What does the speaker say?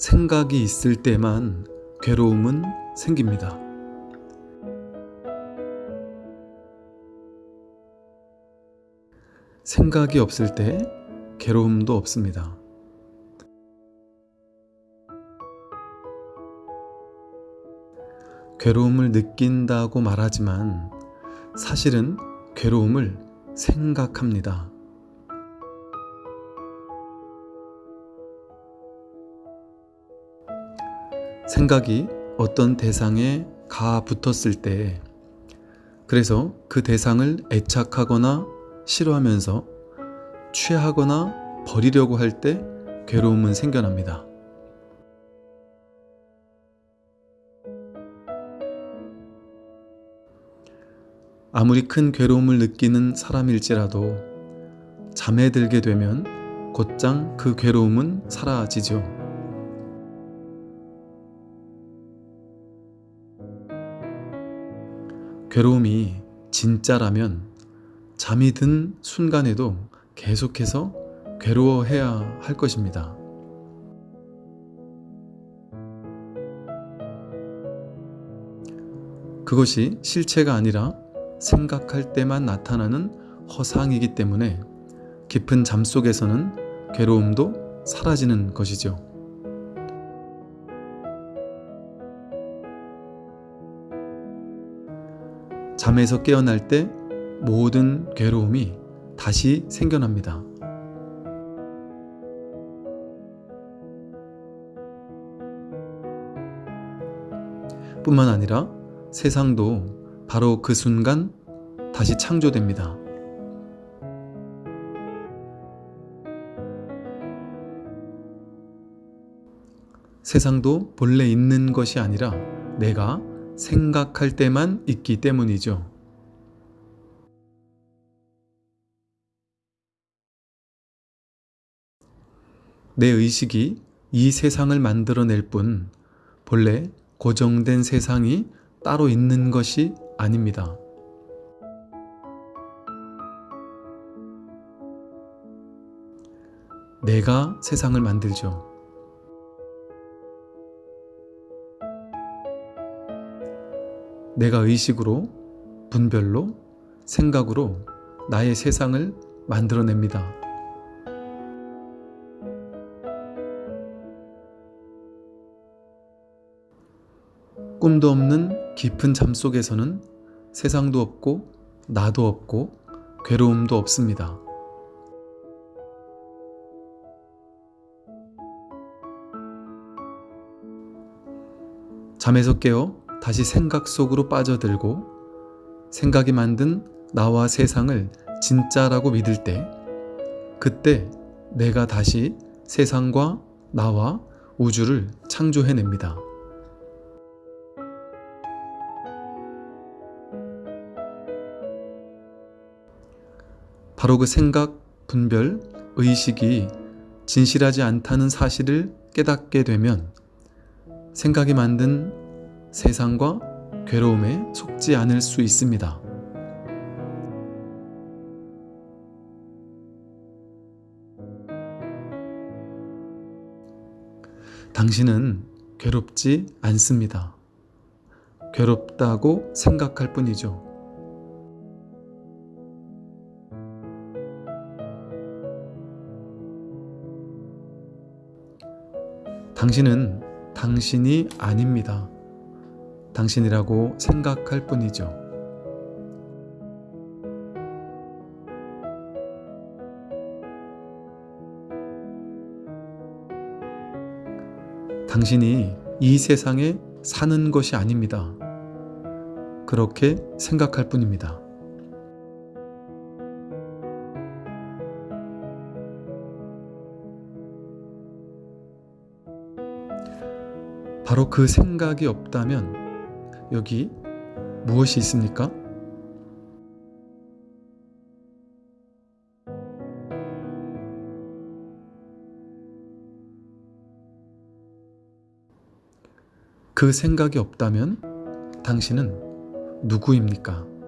생각이 있을 때만 괴로움은 생깁니다. 생각이 없을 때 괴로움도 없습니다. 괴로움을 느낀다고 말하지만 사실은 괴로움을 생각합니다. 생각이 어떤 대상에 가 붙었을 때 그래서 그 대상을 애착하거나 싫어하면서 취하거나 버리려고 할 때 괴로움은 생겨납니다. 아무리 큰 괴로움을 느끼는 사람일지라도 잠에 들게 되면 곧장 그 괴로움은 사라지죠. 괴로움이 진짜라면 잠이 든 순간에도 계속해서 괴로워해야 할 것입니다. 그것이 실체가 아니라 생각할 때만 나타나는 허상이기 때문에 깊은 잠 속에서는 괴로움도 사라지는 것이죠. 잠에서 깨어날 때 모든 괴로움이 다시 생겨납니다. 뿐만 아니라 세상도 바로 그 순간 다시 창조됩니다. 세상도 본래 있는 것이 아니라 내가 생각할 때만 있기 때문이죠. 내 의식이 이 세상을 만들어낼 뿐 본래 고정된 세상이 따로 있는 것이 아닙니다. 내가 세상을 만들죠. 내가 의식으로, 분별로, 생각으로 나의 세상을 만들어냅니다. 꿈도 없는 깊은 잠 속에서는 세상도 없고 나도 없고 괴로움도 없습니다. 잠에서 깨어 다시 생각 속으로 빠져들고 생각이 만든 나와 세상을 진짜라고 믿을 때 그때 내가 다시 세상과 나와 우주를 창조해냅니다. 바로 그 생각, 분별, 의식이 진실하지 않다는 사실을 깨닫게 되면 생각이 만든 세상과 괴로움에 속지 않을 수 있습니다. 당신은 괴롭지 않습니다. 괴롭다고 생각할 뿐이죠. 당신은 당신이 아닙니다. 당신이라고 생각할 뿐이죠. 당신이 이 세상에 사는 것이 아닙니다. 그렇게 생각할 뿐입니다. 바로 그 생각이 없다면 여기 무엇이 있습니까? 그 생각이 없다면 당신은 누구입니까?